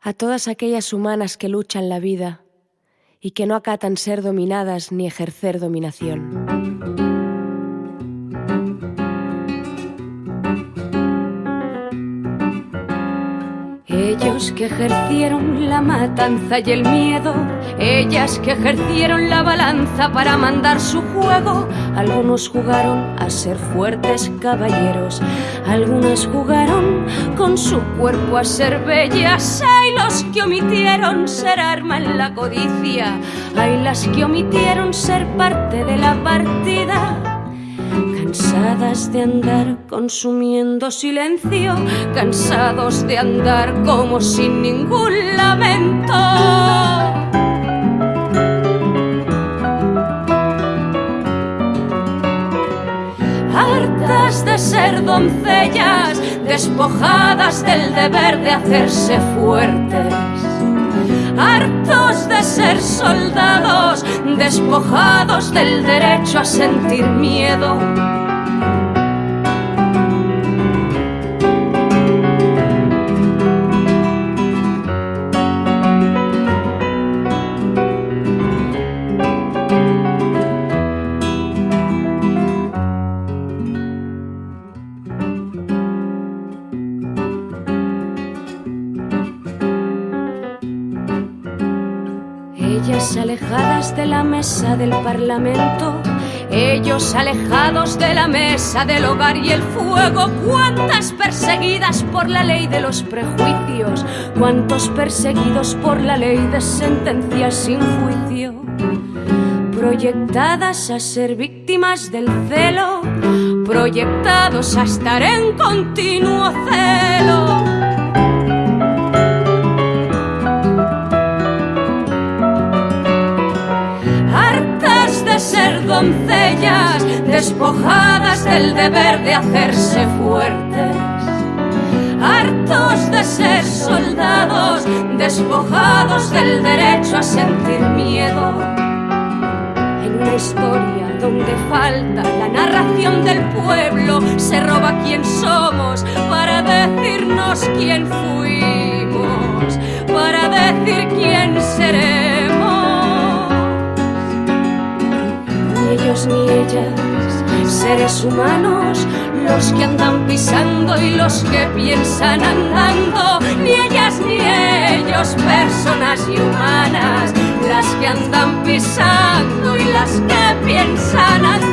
a todas aquellas humanas que luchan la vida y que no acatan ser dominadas ni ejercer dominación. Ellos que ejercieron la matanza y el miedo, ellas que ejercieron la balanza para mandar su juego, algunos jugaron a ser fuertes caballeros, algunas jugaron con su cuerpo a ser bellas, hay los que omitieron ser arma en la codicia, hay las que omitieron ser parte de la partida cansadas de andar consumiendo silencio, cansados de andar como sin ningún lamento. Hartas de ser doncellas, despojadas del deber de hacerse fuertes hartos de ser soldados, despojados del derecho a sentir miedo. Ellas alejadas de la mesa del parlamento, ellos alejados de la mesa del hogar y el fuego, cuántas perseguidas por la ley de los prejuicios, cuántos perseguidos por la ley de sentencias sin juicio, proyectadas a ser víctimas del celo, proyectados a estar en continuo celo doncellas despojadas del deber de hacerse fuertes, hartos de ser soldados, despojados del derecho a sentir miedo. En una historia donde falta la narración del pueblo, se roba quién somos para decirnos quién fuimos, para decir quién ellos ni ellas, seres humanos, los que andan pisando y los que piensan andando, ni ellas ni ellos, personas y humanas, las que andan pisando y las que piensan andando.